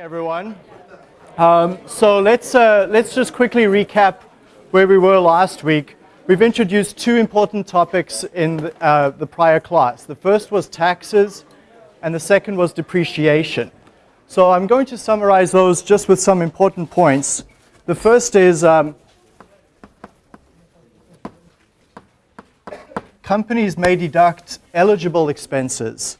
everyone. Um, so let's, uh, let's just quickly recap where we were last week. We've introduced two important topics in the, uh, the prior class. The first was taxes, and the second was depreciation. So I'm going to summarize those just with some important points. The first is um, companies may deduct eligible expenses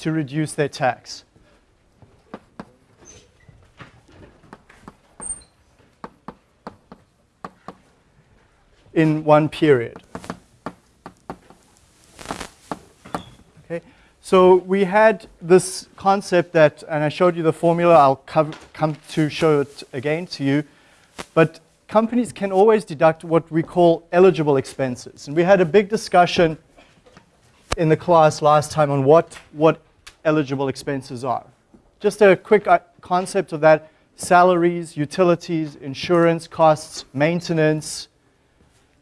to reduce their tax. in one period. Okay, so we had this concept that, and I showed you the formula, I'll come, come to show it again to you, but companies can always deduct what we call eligible expenses. And we had a big discussion in the class last time on what, what eligible expenses are. Just a quick uh, concept of that, salaries, utilities, insurance costs, maintenance,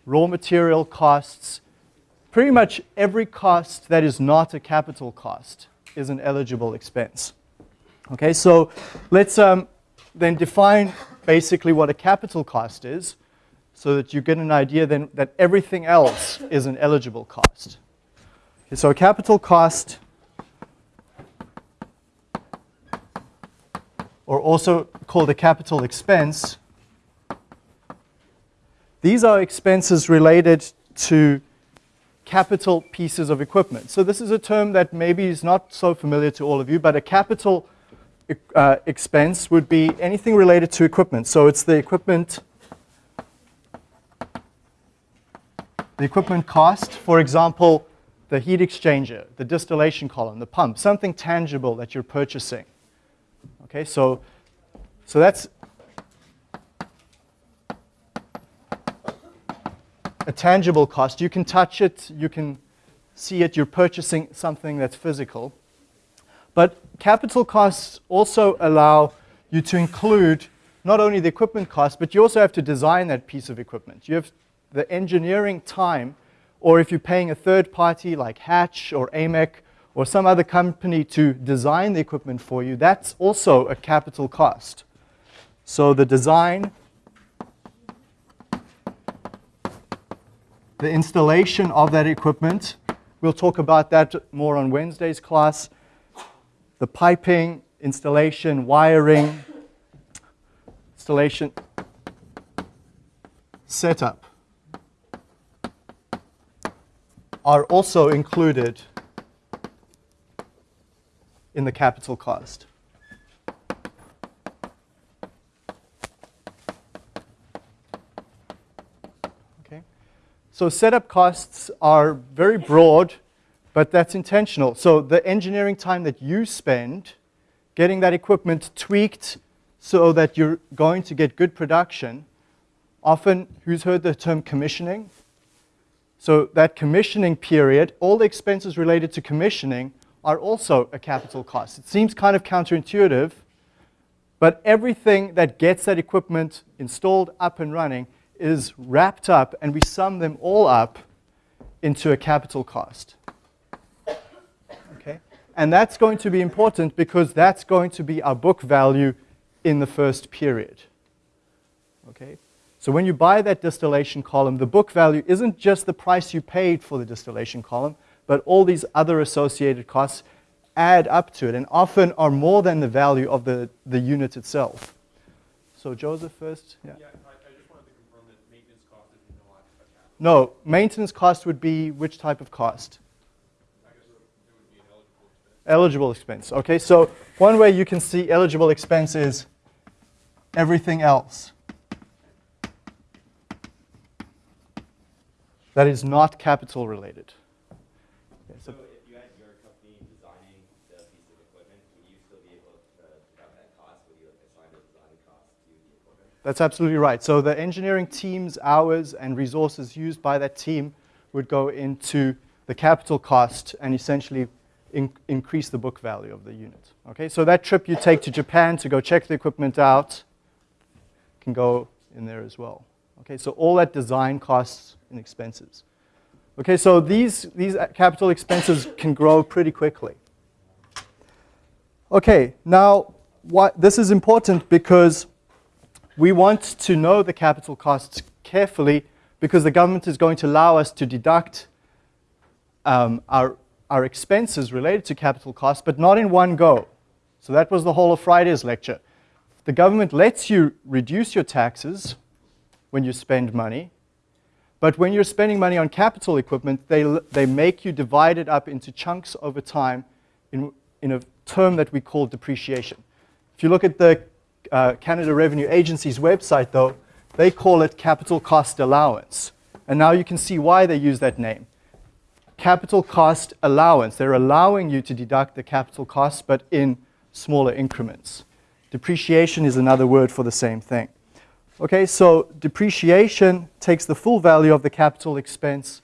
raw material costs, pretty much every cost that is not a capital cost is an eligible expense. Okay, so let's um, then define basically what a capital cost is so that you get an idea then that everything else is an eligible cost. Okay, so a capital cost or also called a capital expense. These are expenses related to capital pieces of equipment. So this is a term that maybe is not so familiar to all of you, but a capital uh, expense would be anything related to equipment. So it's the equipment, the equipment cost, for example, the heat exchanger, the distillation column, the pump, something tangible that you're purchasing. Okay, so, so that's a tangible cost. You can touch it, you can see it, you're purchasing something that's physical. But capital costs also allow you to include not only the equipment cost, but you also have to design that piece of equipment. You have the engineering time, or if you're paying a third party like Hatch or AMEC or some other company to design the equipment for you, that's also a capital cost. So the design, the installation of that equipment, we'll talk about that more on Wednesday's class, the piping, installation, wiring, installation, setup are also included in the capital cost. Okay. So setup costs are very broad, but that's intentional. So the engineering time that you spend getting that equipment tweaked so that you're going to get good production, often, who's heard the term commissioning? So that commissioning period, all the expenses related to commissioning are also a capital cost. It seems kind of counterintuitive, but everything that gets that equipment installed, up and running, is wrapped up, and we sum them all up into a capital cost. Okay? And that's going to be important because that's going to be our book value in the first period. Okay? So when you buy that distillation column, the book value isn't just the price you paid for the distillation column, but all these other associated costs add up to it and often are more than the value of the, the unit itself. So Joseph first. Yeah. yeah I, I, just wanted to confirm that maintenance cost is no No, maintenance cost would be which type of cost? I guess it would be an eligible expense. Eligible expense. Okay, so one way you can see eligible expense is everything else. That is not capital related. So if you had your company designing the piece of equipment, would you still be able to have that cost? Would you assign the design cost to the equipment? That's absolutely right. So the engineering team's hours and resources used by that team would go into the capital cost and essentially in increase the book value of the unit. Okay, so that trip you take to Japan to go check the equipment out can go in there as well. Okay, so all that design costs and expenses. Okay, so these, these capital expenses can grow pretty quickly. Okay, now what, this is important because we want to know the capital costs carefully because the government is going to allow us to deduct um, our, our expenses related to capital costs, but not in one go. So that was the whole of Friday's lecture. The government lets you reduce your taxes when you spend money, but when you're spending money on capital equipment, they, they make you divide it up into chunks over time in, in a term that we call depreciation. If you look at the uh, Canada Revenue Agency's website, though, they call it capital cost allowance. And now you can see why they use that name. Capital cost allowance. They're allowing you to deduct the capital costs, but in smaller increments. Depreciation is another word for the same thing. Okay, so depreciation takes the full value of the capital expense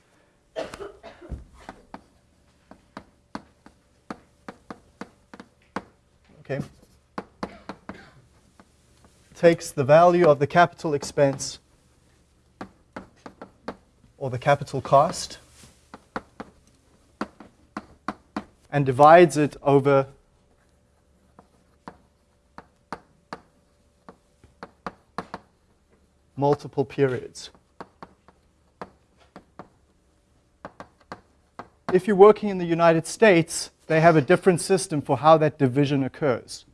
takes the value of the capital expense or the capital cost and divides it over multiple periods. If you're working in the United States, they have a different system for how that division occurs.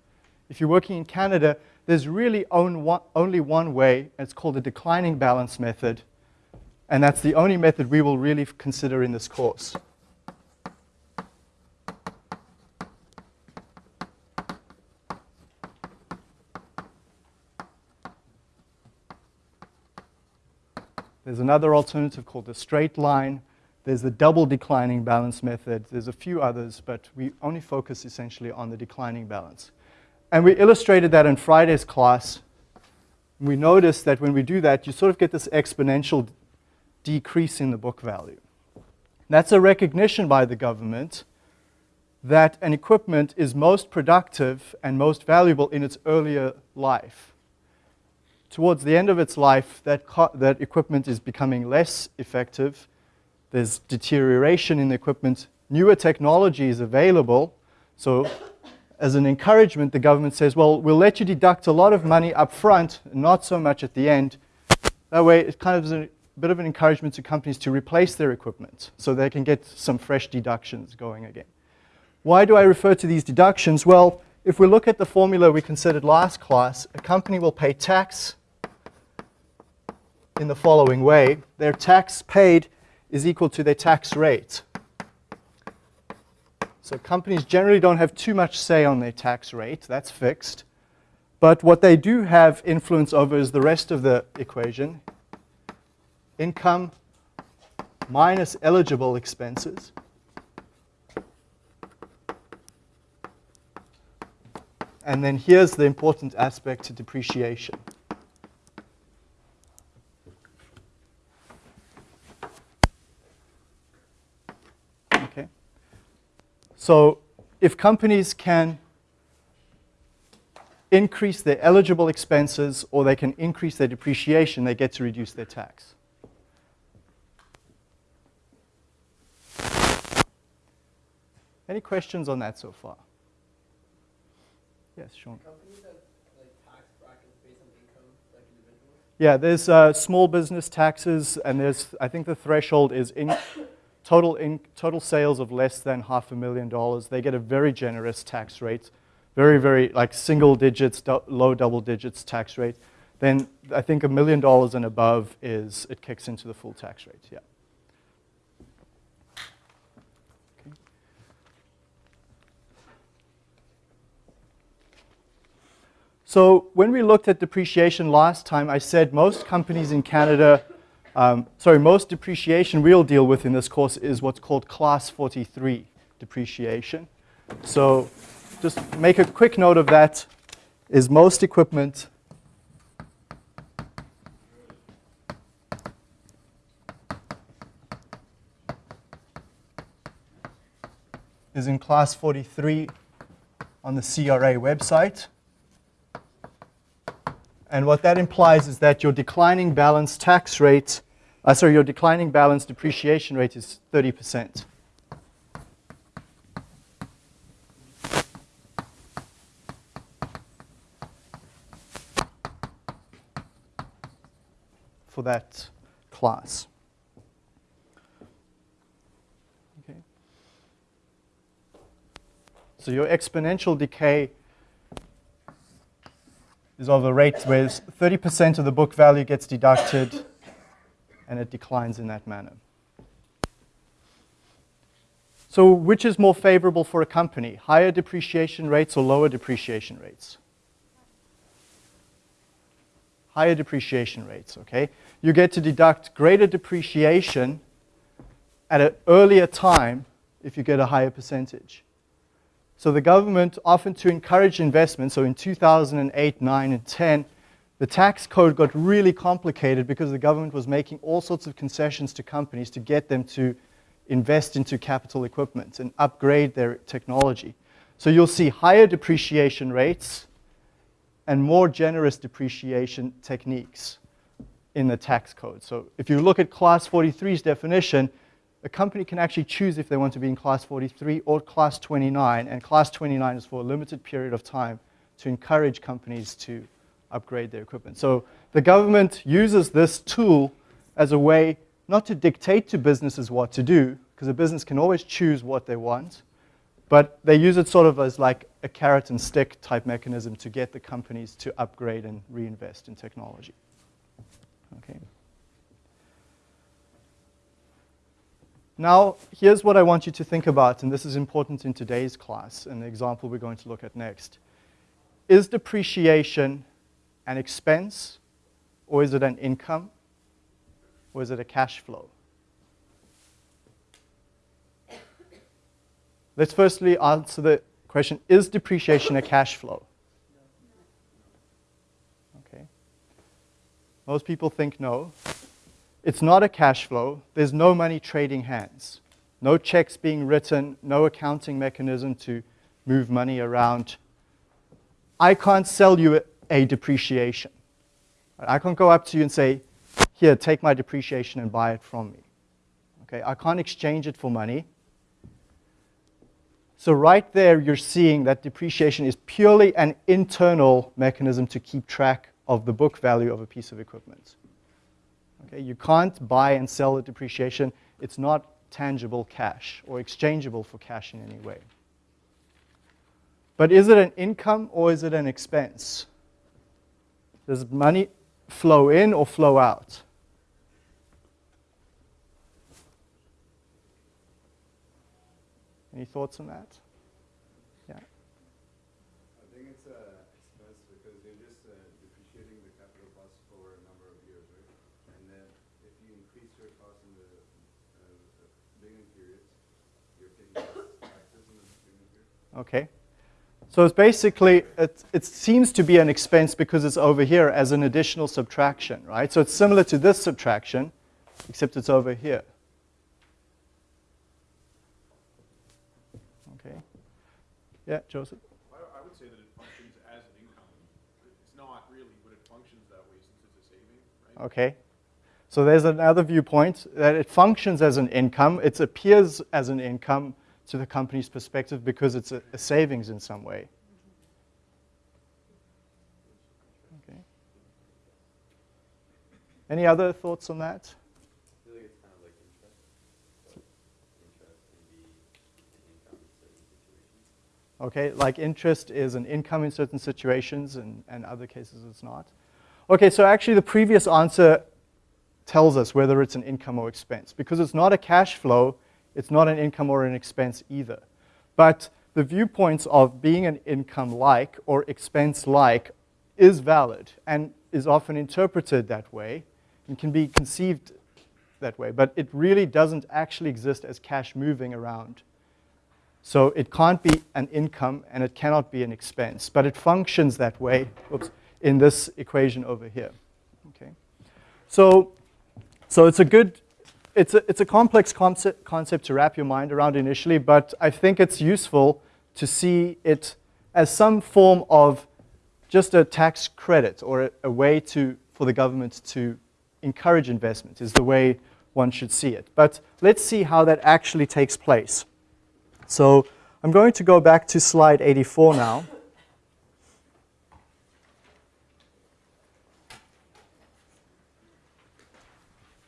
If you're working in Canada, there's really only one way, it's called the declining balance method, and that's the only method we will really consider in this course. There's another alternative called the straight line. There's the double declining balance method. There's a few others, but we only focus essentially on the declining balance. And we illustrated that in Friday's class. We noticed that when we do that, you sort of get this exponential decrease in the book value. That's a recognition by the government that an equipment is most productive and most valuable in its earlier life towards the end of its life, that, that equipment is becoming less effective. There's deterioration in the equipment. Newer technology is available. So as an encouragement, the government says, well, we'll let you deduct a lot of money up front, not so much at the end. That way, it kind of a bit of an encouragement to companies to replace their equipment so they can get some fresh deductions going again. Why do I refer to these deductions? Well, if we look at the formula we considered last class, a company will pay tax in the following way. Their tax paid is equal to their tax rate. So companies generally don't have too much say on their tax rate. That's fixed. But what they do have influence over is the rest of the equation. Income minus eligible expenses. And then here's the important aspect to depreciation. So if companies can increase their eligible expenses or they can increase their depreciation, they get to reduce their tax. Any questions on that so far? Yes, Sean. Yeah, there's uh, small business taxes, and there's I think the threshold is in total, in, total sales of less than half a million dollars, they get a very generous tax rate, very, very like single digits, do, low double digits tax rate. Then I think a million dollars and above is, it kicks into the full tax rate, yeah. So when we looked at depreciation last time, I said most companies in Canada um, sorry, most depreciation we'll deal with in this course is what's called class 43 depreciation. So just make a quick note of that is most equipment is in class 43 on the CRA website. And what that implies is that your declining balance tax rate, uh, sorry, your declining balance depreciation rate is 30%. For that class. Okay. So your exponential decay is of a rate where 30% of the book value gets deducted and it declines in that manner. So which is more favorable for a company, higher depreciation rates or lower depreciation rates? Higher depreciation rates, okay? You get to deduct greater depreciation at an earlier time if you get a higher percentage. So the government, often to encourage investment, so in 2008, 9, and 10, the tax code got really complicated because the government was making all sorts of concessions to companies to get them to invest into capital equipment and upgrade their technology. So you'll see higher depreciation rates and more generous depreciation techniques in the tax code. So if you look at class 43's definition, a company can actually choose if they want to be in class 43 or class 29, and class 29 is for a limited period of time to encourage companies to upgrade their equipment. So the government uses this tool as a way not to dictate to businesses what to do, because a business can always choose what they want, but they use it sort of as like a carrot and stick type mechanism to get the companies to upgrade and reinvest in technology. Okay. Now, here's what I want you to think about, and this is important in today's class, and the example we're going to look at next. Is depreciation an expense, or is it an income, or is it a cash flow? Let's firstly answer the question, is depreciation a cash flow? Okay. Most people think no. It's not a cash flow. There's no money trading hands. No checks being written, no accounting mechanism to move money around. I can't sell you a depreciation. I can't go up to you and say, here, take my depreciation and buy it from me. Okay, I can't exchange it for money. So right there, you're seeing that depreciation is purely an internal mechanism to keep track of the book value of a piece of equipment. Okay, you can't buy and sell a depreciation. It's not tangible cash or exchangeable for cash in any way. But is it an income or is it an expense? Does money flow in or flow out? Any thoughts on that? Yeah. I think it's a expense because you're just uh, depreciating the capital cost for a number of years, right? And then if you increase your cost in the uh, beginning periods, you're paying less taxes in the beginning period. Okay. So it's basically, it, it seems to be an expense because it's over here as an additional subtraction, right? So it's similar to this subtraction, except it's over here. Okay. Yeah, Joseph? I, I would say that it functions as an income. It's not really, but it functions that way since it's a saving, right? Okay. So there's another viewpoint that it functions as an income. It appears as an income to the company's perspective because it's a, a savings in some way. Okay. Any other thoughts on that? Like it's kind of like interest. So interest can be an income in certain situations. Okay, like interest is an income in certain situations and, and other cases it's not. Okay, so actually the previous answer tells us whether it's an income or expense. Because it's not a cash flow, it's not an income or an expense either. But the viewpoints of being an income-like or expense-like is valid and is often interpreted that way and can be conceived that way. But it really doesn't actually exist as cash moving around. So it can't be an income and it cannot be an expense, but it functions that way oops, in this equation over here. Okay. So, so it's a good, it's a, it's a complex concept, concept to wrap your mind around initially, but I think it's useful to see it as some form of just a tax credit or a, a way to, for the government to encourage investment is the way one should see it. But let's see how that actually takes place. So I'm going to go back to slide 84 now.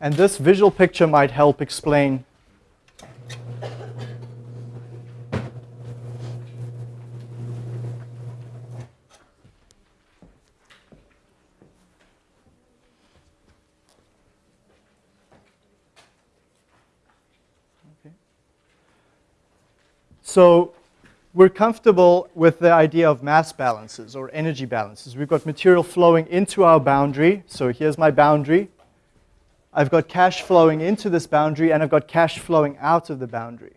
And this visual picture might help explain So we're comfortable with the idea of mass balances or energy balances. We've got material flowing into our boundary. So here's my boundary. I've got cash flowing into this boundary, and I've got cash flowing out of the boundary.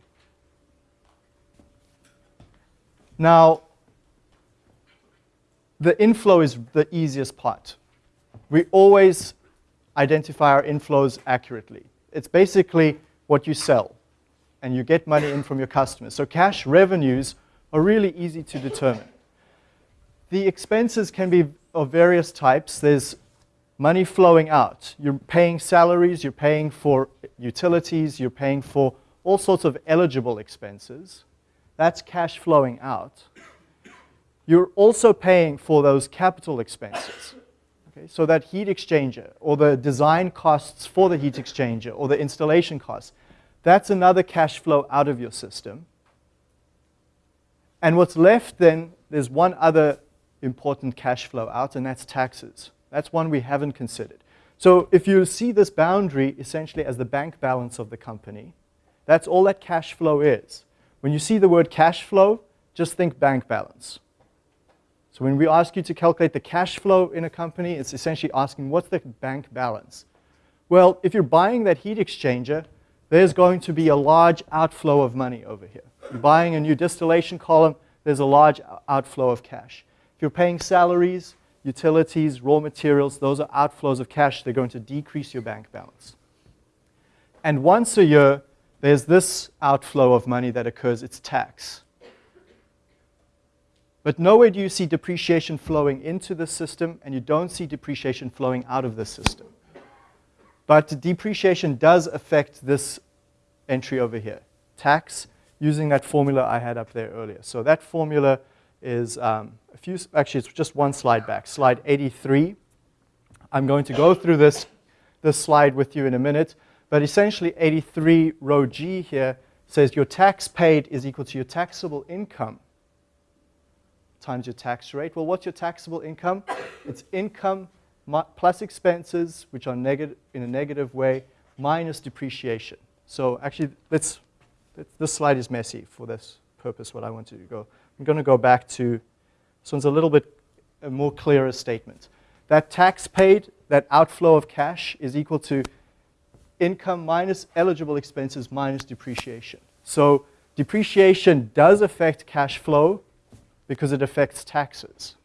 Now, the inflow is the easiest part. We always identify our inflows accurately. It's basically what you sell and you get money in from your customers. So cash revenues are really easy to determine. The expenses can be of various types. There's money flowing out. You're paying salaries, you're paying for utilities, you're paying for all sorts of eligible expenses. That's cash flowing out. You're also paying for those capital expenses. Okay, so that heat exchanger or the design costs for the heat exchanger or the installation costs, that's another cash flow out of your system. And what's left then, there's one other important cash flow out, and that's taxes. That's one we haven't considered. So if you see this boundary essentially as the bank balance of the company, that's all that cash flow is. When you see the word cash flow, just think bank balance. So when we ask you to calculate the cash flow in a company, it's essentially asking what's the bank balance? Well, if you're buying that heat exchanger, there's going to be a large outflow of money over here. You're buying a new distillation column, there's a large outflow of cash. If you're paying salaries, utilities, raw materials, those are outflows of cash. They're going to decrease your bank balance. And once a year, there's this outflow of money that occurs, it's tax. But nowhere do you see depreciation flowing into the system, and you don't see depreciation flowing out of the system. But depreciation does affect this entry over here, tax, using that formula I had up there earlier. So that formula is um, a few, actually it's just one slide back, slide 83. I'm going to go through this, this slide with you in a minute, but essentially 83 row G here says your tax paid is equal to your taxable income times your tax rate. Well, what's your taxable income? It's income plus expenses, which are negative in a negative way, minus depreciation. So actually, let's, this slide is messy for this purpose, what I want to go. I'm going to go back to, this one's a little bit a more clearer statement. That tax paid, that outflow of cash is equal to income minus eligible expenses minus depreciation. So depreciation does affect cash flow because it affects taxes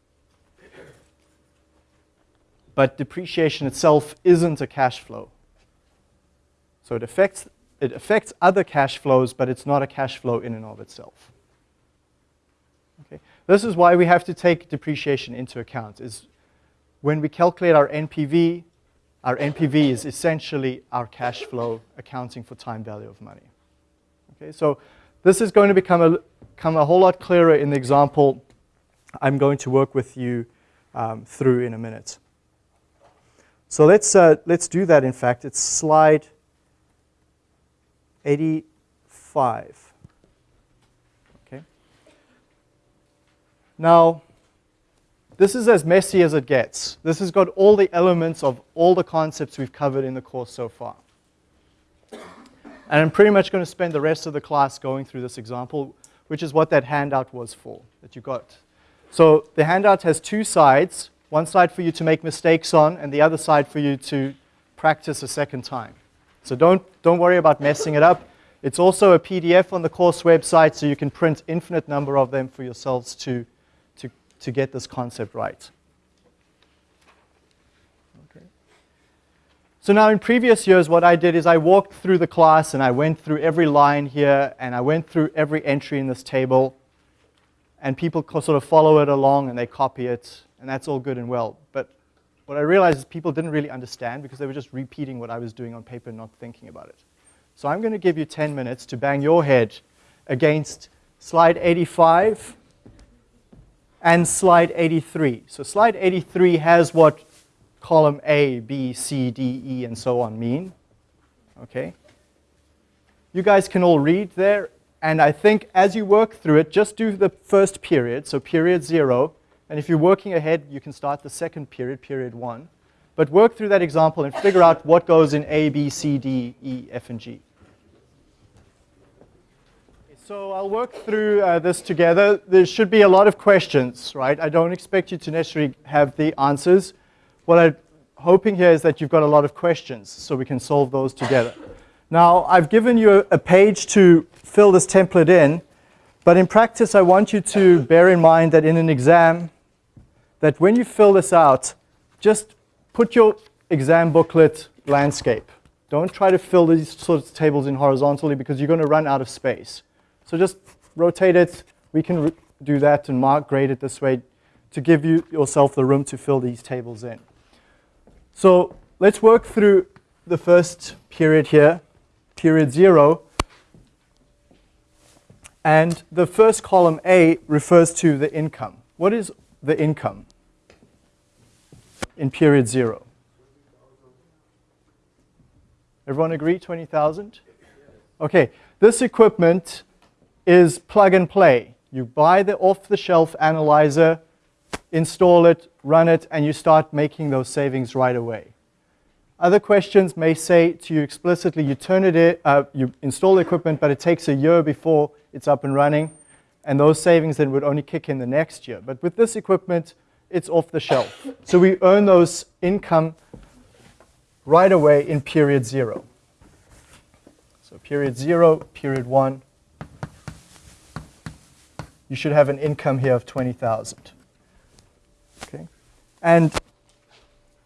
but depreciation itself isn't a cash flow. So it affects, it affects other cash flows, but it's not a cash flow in and of itself. Okay. This is why we have to take depreciation into account. Is when we calculate our NPV, our NPV is essentially our cash flow accounting for time value of money. Okay, so this is going to become a, become a whole lot clearer in the example I'm going to work with you um, through in a minute. So let's, uh, let's do that, in fact. It's slide 85. Okay. Now, this is as messy as it gets. This has got all the elements of all the concepts we've covered in the course so far. And I'm pretty much going to spend the rest of the class going through this example, which is what that handout was for, that you got. So the handout has two sides. One side for you to make mistakes on, and the other side for you to practice a second time. So don't, don't worry about messing it up. It's also a PDF on the course website, so you can print infinite number of them for yourselves to, to, get this concept right. Okay. So now in previous years, what I did is I walked through the class and I went through every line here and I went through every entry in this table and people sort of follow it along and they copy it and that's all good and well. But what I realized is people didn't really understand because they were just repeating what I was doing on paper and not thinking about it. So I'm going to give you 10 minutes to bang your head against slide 85 and slide 83. So slide 83 has what column A, B, C, D, E, and so on mean. Okay? You guys can all read there, and I think as you work through it, just do the first period, so period zero, and if you're working ahead, you can start the second period, period one. But work through that example and figure out what goes in A, B, C, D, E, F, and G. So I'll work through uh, this together. There should be a lot of questions, right? I don't expect you to necessarily have the answers. What I'm hoping here is that you've got a lot of questions, so we can solve those together. Now, I've given you a page to fill this template in, but in practice, I want you to bear in mind that in an exam, that when you fill this out, just put your exam booklet landscape. Don't try to fill these sorts of tables in horizontally because you're going to run out of space. So just rotate it. We can do that and mark grade it this way to give you yourself the room to fill these tables in. So let's work through the first period here, period zero. And the first column A refers to the income. What is the income in period zero? Everyone agree, 20,000? Okay, this equipment is plug and play. You buy the off-the-shelf analyzer, install it, run it, and you start making those savings right away. Other questions may say to you explicitly, you turn it in, uh, you install the equipment, but it takes a year before it's up and running, and those savings then would only kick in the next year. But with this equipment, it's off the shelf. So we earn those income right away in period zero. So period zero, period one, you should have an income here of 20,000. Okay? And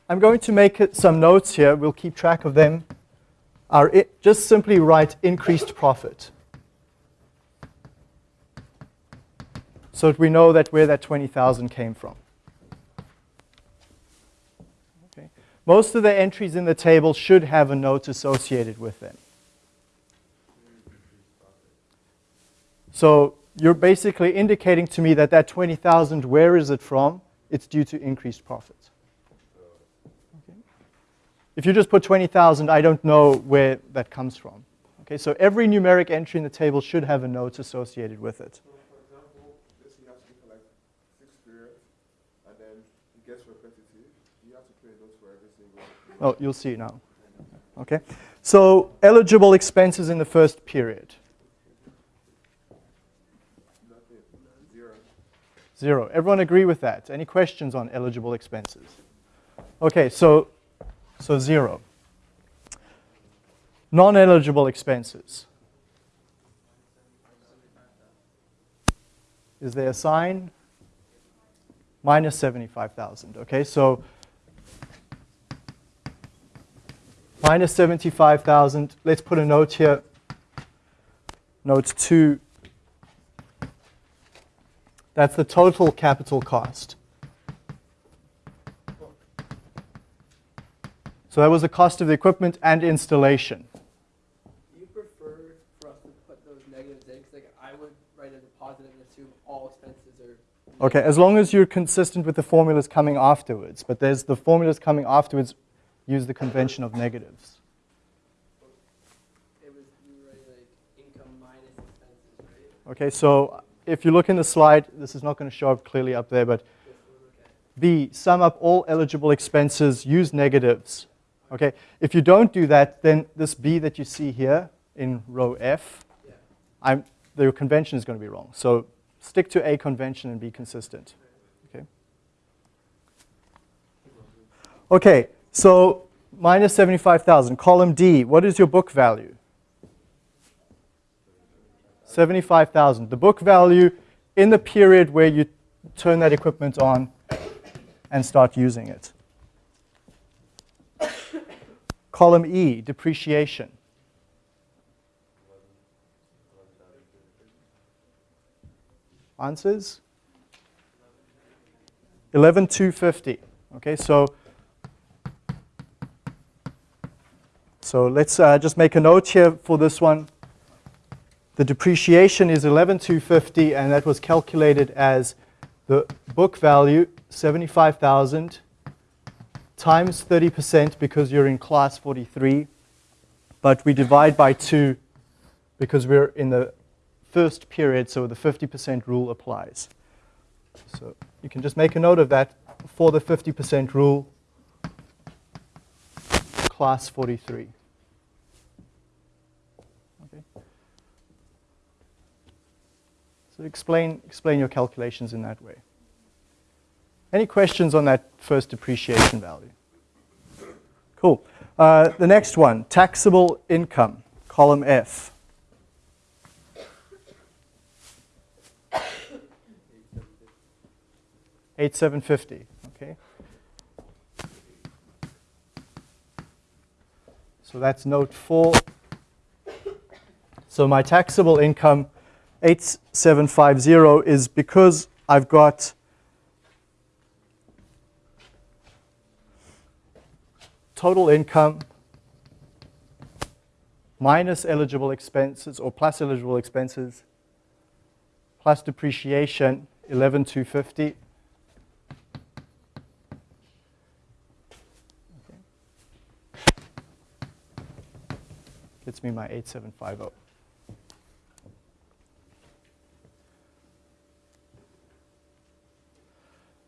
I'm going to make some notes here. We'll keep track of them. Our just simply write increased profit. So that we know that where that 20,000 came from. Okay. Most of the entries in the table should have a note associated with them. So you're basically indicating to me that that 20,000, where is it from? It's due to increased profits. Okay. If you just put 20,000, I don't know where that comes from. Okay, so every numeric entry in the table should have a note associated with it. So for example, this you have to for like six periods, and then it gets repetitive. You have to create those for every single. Oh, you'll see now. Okay, so eligible expenses in the first period. Zero. Everyone agree with that? Any questions on eligible expenses? Okay, so, so zero. Non-eligible expenses. Is there a sign? Minus 75,000. Okay, so minus 75,000. Let's put a note here. Note 2 that's the total capital cost. So that was the cost of the equipment and installation. Do you prefer for us to put those negatives in? Because like I would write as a positive and assume all expenses are. Okay, as long as you're consistent with the formulas coming afterwards. But there's the formulas coming afterwards use the convention of negatives. It was you were writing like income minus expenses, right? Okay, so if you look in the slide, this is not going to show up clearly up there, but B, sum up all eligible expenses, use negatives. Okay, if you don't do that, then this B that you see here in row F. I'm, the convention is going to be wrong. So stick to A convention and be consistent. Okay. Okay, so minus 75,000. Column D, what is your book value? 75,000. The book value in the period where you turn that equipment on and start using it. Column E, depreciation. Answers? 11250. Okay, so so let's uh, just make a note here for this one. The depreciation is 11250 and that was calculated as the book value 75,000 times 30% because you're in class 43 but we divide by 2 because we're in the first period so the 50% rule applies. So you can just make a note of that for the 50% rule class 43. So explain, explain your calculations in that way. Any questions on that first depreciation value? Cool. Uh, the next one, taxable income, column F. Eight seven fifty. Okay. So that's note four. So my taxable income 8750 is because I've got total income minus eligible expenses or plus eligible expenses plus depreciation 11250 gets me my 8750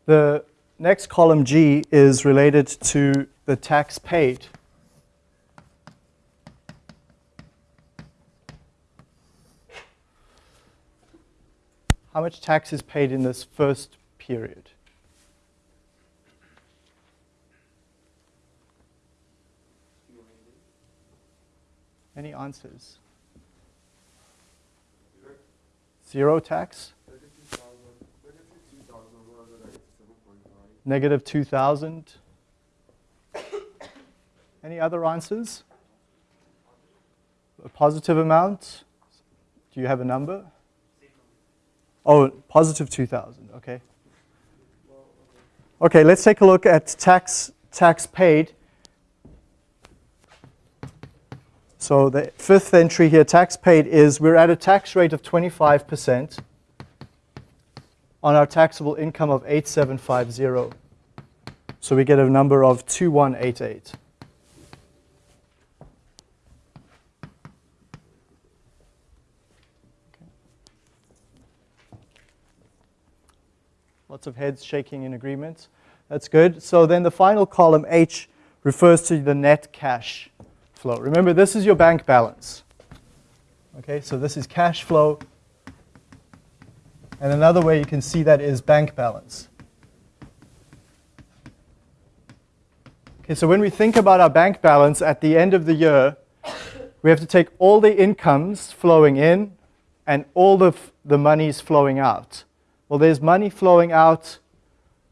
The next column G is related to the tax paid. How much tax is paid in this first period? Any answers? Zero tax? Negative 2,000. Any other answers? A positive amount? Do you have a number? Oh, positive 2,000, okay. Okay, let's take a look at tax, tax paid. So the fifth entry here, tax paid, is we're at a tax rate of 25% on our taxable income of 8750. So we get a number of 2188. Lots of heads shaking in agreement. That's good. So then the final column, H, refers to the net cash flow. Remember, this is your bank balance. Okay, so this is cash flow and another way you can see that is bank balance. Okay, so when we think about our bank balance at the end of the year, we have to take all the incomes flowing in and all the, the monies flowing out. Well, there's money flowing out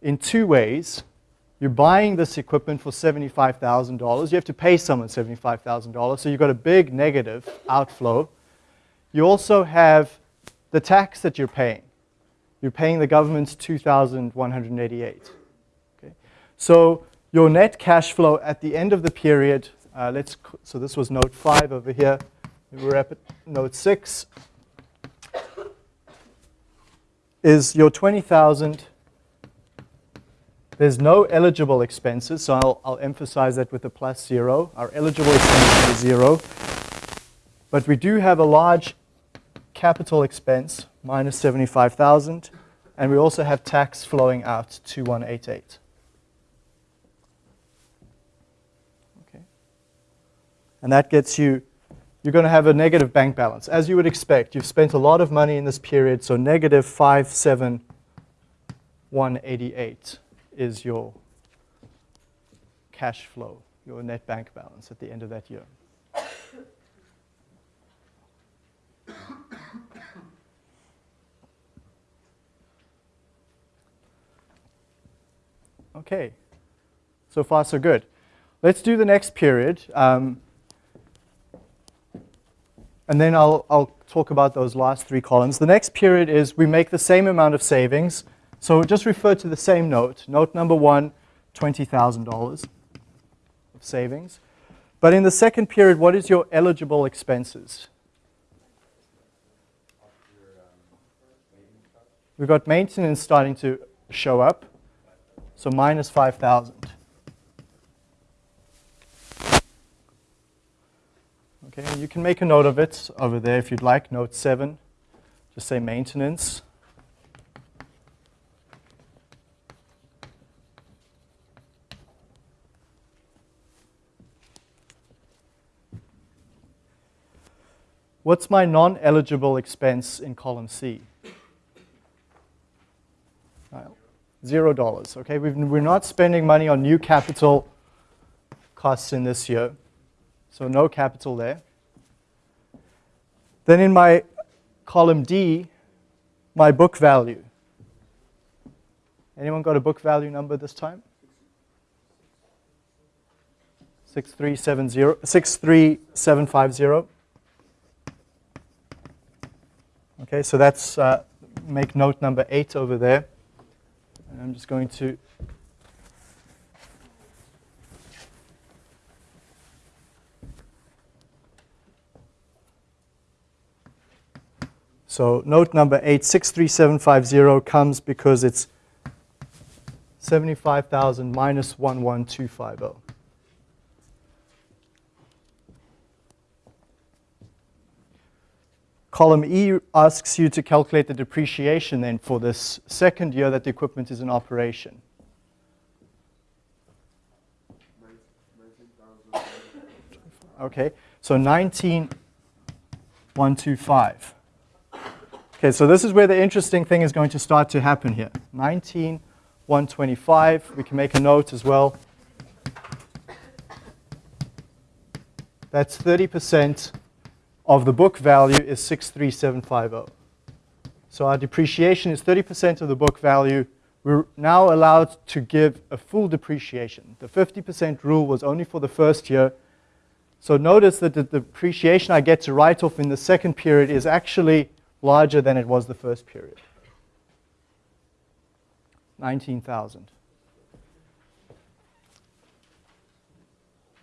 in two ways. You're buying this equipment for $75,000. You have to pay someone $75,000, so you've got a big negative outflow. You also have the tax that you're paying you're paying the government 2,188. Okay? So your net cash flow at the end of the period, uh, let's, so this was note 5 over here. We're at note 6, is your 20,000. There's no eligible expenses, so I'll, I'll emphasize that with a plus zero. Our eligible expenses are zero. But we do have a large capital expense, minus 75,000. And we also have tax flowing out 2188. Okay. And that gets you, you're going to have a negative bank balance. As you would expect, you've spent a lot of money in this period, so negative 57188 is your cash flow, your net bank balance at the end of that year. Okay, so far so good. Let's do the next period. Um, and then I'll, I'll talk about those last three columns. The next period is we make the same amount of savings, So just refer to the same note. Note number one, $20,000 of savings. But in the second period, what is your eligible expenses? We've got maintenance starting to show up. So minus 5,000. Okay, you can make a note of it over there if you'd like, note 7. Just say maintenance. What's my non-eligible expense in column C? Well, Zero dollars, okay? We've, we're not spending money on new capital costs in this year, so no capital there. Then in my column D, my book value. Anyone got a book value number this time? 6370, 63750. Okay, so that's, uh, make note number eight over there. And I'm just going to So note number 863750 comes because it's 75,000 minus 11250. Column E asks you to calculate the depreciation then for this second year that the equipment is in operation. Okay, so 19,125. Okay, so this is where the interesting thing is going to start to happen here. 19,125, we can make a note as well. That's 30% of the book value is 63750. So our depreciation is 30% of the book value. We're now allowed to give a full depreciation. The 50% rule was only for the first year. So notice that the depreciation I get to write off in the second period is actually larger than it was the first period. 19,000.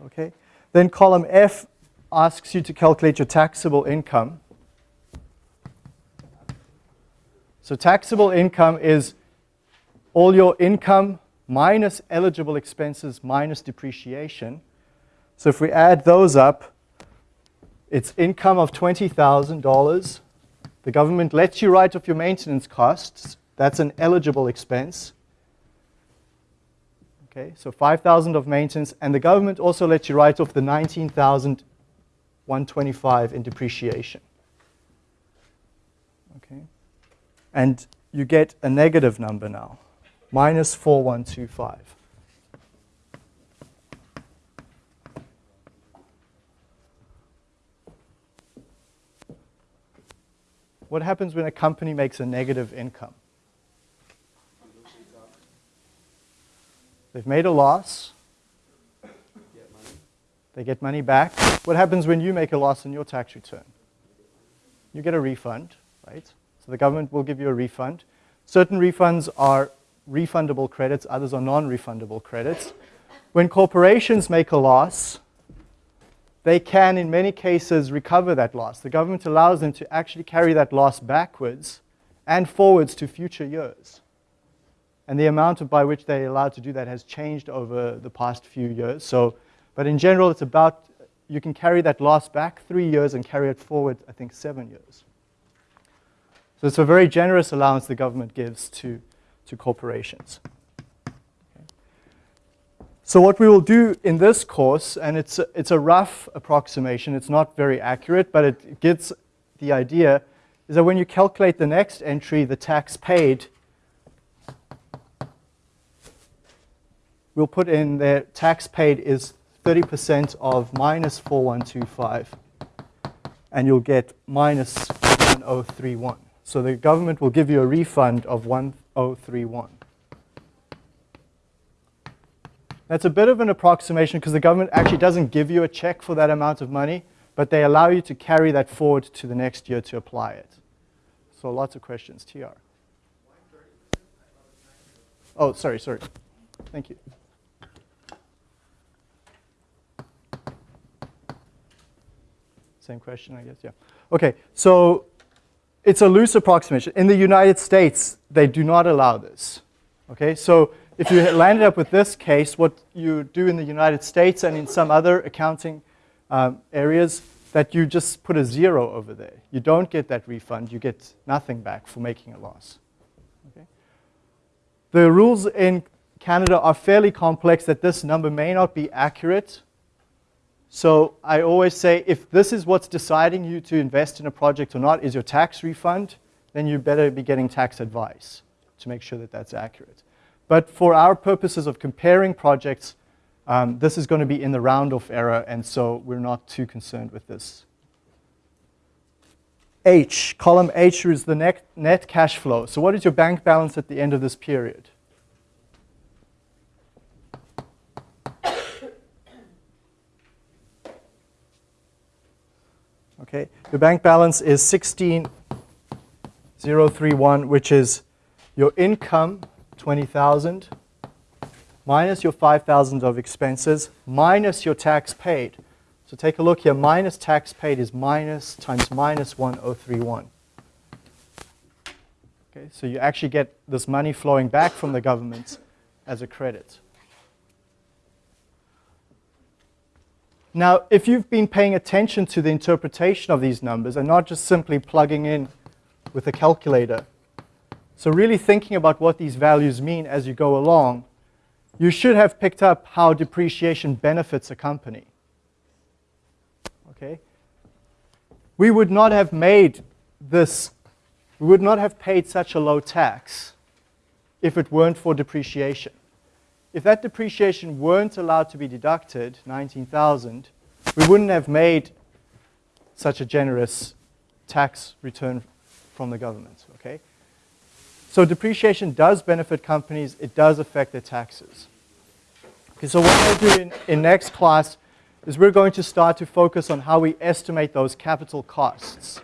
Okay. Then column F asks you to calculate your taxable income. So taxable income is all your income minus eligible expenses minus depreciation. So if we add those up, it's income of $20,000. The government lets you write off your maintenance costs. That's an eligible expense. Okay, so 5,000 of maintenance, and the government also lets you write off the 19,125 in depreciation. Okay, and you get a negative number now, minus 4125. What happens when a company makes a negative income? They've made a loss. They get money back. What happens when you make a loss in your tax return? You get a refund, right? So the government will give you a refund. Certain refunds are refundable credits, others are non-refundable credits. When corporations make a loss, they can, in many cases, recover that loss. The government allows them to actually carry that loss backwards and forwards to future years. And the amount by which they're allowed to do that has changed over the past few years. So, but in general, it's about, you can carry that loss back three years and carry it forward, I think, seven years. So it's a very generous allowance the government gives to, to corporations. So what we will do in this course, and it's a, it's a rough approximation, it's not very accurate, but it gets the idea, is that when you calculate the next entry, the tax paid, we'll put in there tax paid is 30% of minus 4125, and you'll get minus 1031. So the government will give you a refund of 1031. That's a bit of an approximation because the government actually doesn't give you a check for that amount of money, but they allow you to carry that forward to the next year to apply it. So lots of questions, TR. Oh, sorry, sorry. Thank you. Same question, I guess, yeah. Okay, so it's a loose approximation. In the United States, they do not allow this. Okay, so if you landed up with this case, what you do in the United States and in some other accounting um, areas, that you just put a zero over there. You don't get that refund, you get nothing back for making a loss. Okay? The rules in Canada are fairly complex that this number may not be accurate. So I always say if this is what's deciding you to invest in a project or not is your tax refund, then you better be getting tax advice to make sure that that's accurate. But for our purposes of comparing projects, um, this is going to be in the round-off error, and so we're not too concerned with this. H, column H is the net, net cash flow. So what is your bank balance at the end of this period? Okay, your bank balance is 16,031, which is your income, 20,000, minus your 5,000 of expenses, minus your tax paid. So take a look here, minus tax paid is minus times minus 1031. Okay, so you actually get this money flowing back from the government as a credit. Now, if you've been paying attention to the interpretation of these numbers and not just simply plugging in with a calculator, so really thinking about what these values mean as you go along, you should have picked up how depreciation benefits a company. Okay? We would not have made this, we would not have paid such a low tax if it weren't for depreciation. If that depreciation weren't allowed to be deducted, 19,000, we wouldn't have made such a generous tax return from the government, okay? So depreciation does benefit companies, it does affect their taxes. Okay, so what we'll do in, in next class is we're going to start to focus on how we estimate those capital costs.